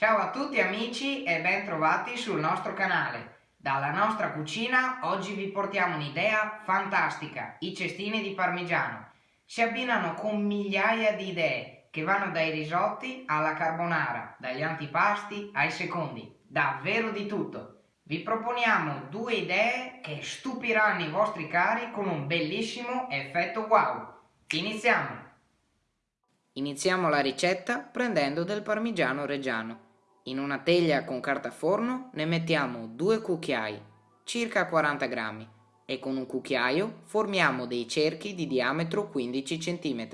Ciao a tutti amici e ben trovati sul nostro canale. Dalla nostra cucina oggi vi portiamo un'idea fantastica, i cestini di parmigiano. Si abbinano con migliaia di idee che vanno dai risotti alla carbonara, dagli antipasti ai secondi, davvero di tutto. Vi proponiamo due idee che stupiranno i vostri cari con un bellissimo effetto wow. Iniziamo! Iniziamo la ricetta prendendo del parmigiano reggiano. In una teglia con carta forno ne mettiamo due cucchiai, circa 40 grammi, e con un cucchiaio formiamo dei cerchi di diametro 15 cm.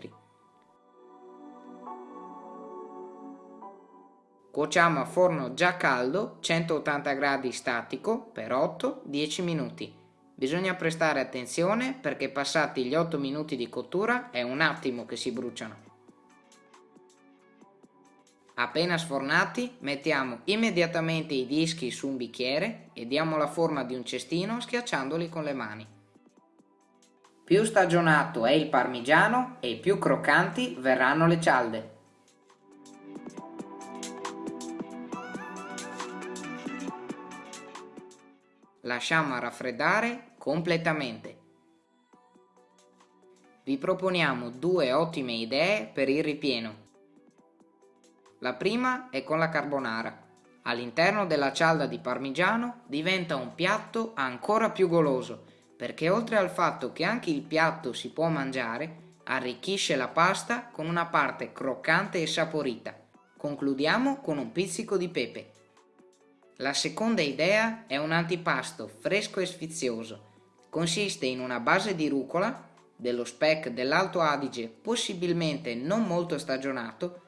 Cuociamo a forno già caldo 180 gradi statico per 8-10 minuti. Bisogna prestare attenzione perché passati gli 8 minuti di cottura è un attimo che si bruciano. Appena sfornati mettiamo immediatamente i dischi su un bicchiere e diamo la forma di un cestino schiacciandoli con le mani. Più stagionato è il parmigiano e più croccanti verranno le cialde. Lasciamo raffreddare completamente. Vi proponiamo due ottime idee per il ripieno. La prima è con la carbonara. All'interno della cialda di parmigiano diventa un piatto ancora più goloso, perché oltre al fatto che anche il piatto si può mangiare, arricchisce la pasta con una parte croccante e saporita. Concludiamo con un pizzico di pepe. La seconda idea è un antipasto fresco e sfizioso. Consiste in una base di rucola, dello speck dell'Alto Adige possibilmente non molto stagionato,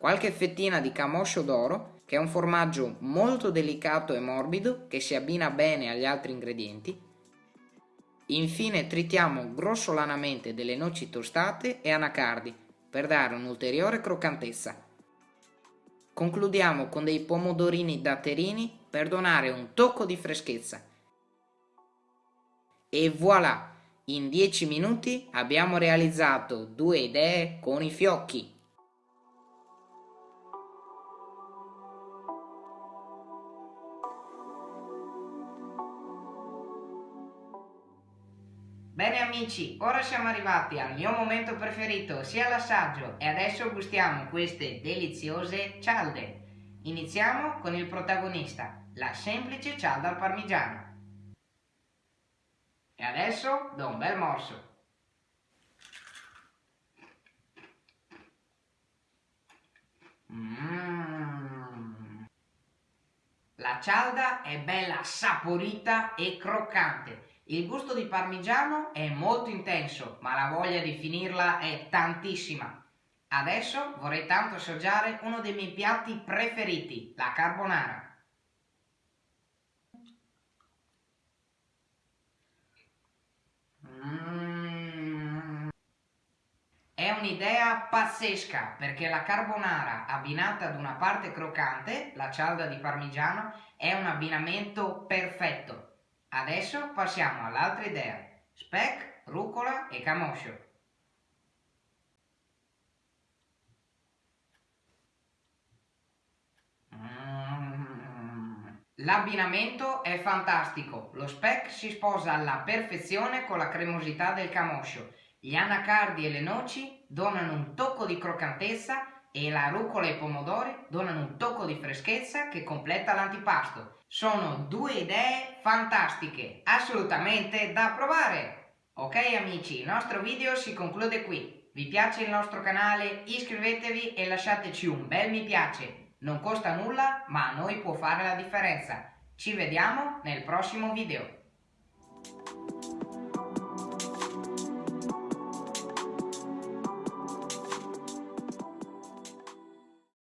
qualche fettina di camoscio d'oro, che è un formaggio molto delicato e morbido che si abbina bene agli altri ingredienti. Infine tritiamo grossolanamente delle noci tostate e anacardi per dare un'ulteriore croccantezza. Concludiamo con dei pomodorini datterini per donare un tocco di freschezza. E voilà! In 10 minuti abbiamo realizzato due idee con i fiocchi. Bene amici, ora siamo arrivati al mio momento preferito, sia l'assaggio, e adesso gustiamo queste deliziose cialde. Iniziamo con il protagonista, la semplice cialda al parmigiano. E adesso do un bel morso. Mmm. La cialda è bella saporita e croccante il gusto di parmigiano è molto intenso, ma la voglia di finirla è tantissima. Adesso vorrei tanto assaggiare uno dei miei piatti preferiti, la carbonara. Mm. È un'idea pazzesca perché la carbonara abbinata ad una parte croccante, la cialda di parmigiano, è un abbinamento perfetto. Adesso passiamo all'altra idea, speck, rucola e camoscio. Mm. L'abbinamento è fantastico, lo speck si sposa alla perfezione con la cremosità del camoscio, gli anacardi e le noci donano un tocco di croccantezza e la rucola e i pomodori donano un tocco di freschezza che completa l'antipasto. Sono due idee fantastiche, assolutamente da provare! Ok amici, il nostro video si conclude qui. Vi piace il nostro canale? Iscrivetevi e lasciateci un bel mi piace. Non costa nulla, ma a noi può fare la differenza. Ci vediamo nel prossimo video.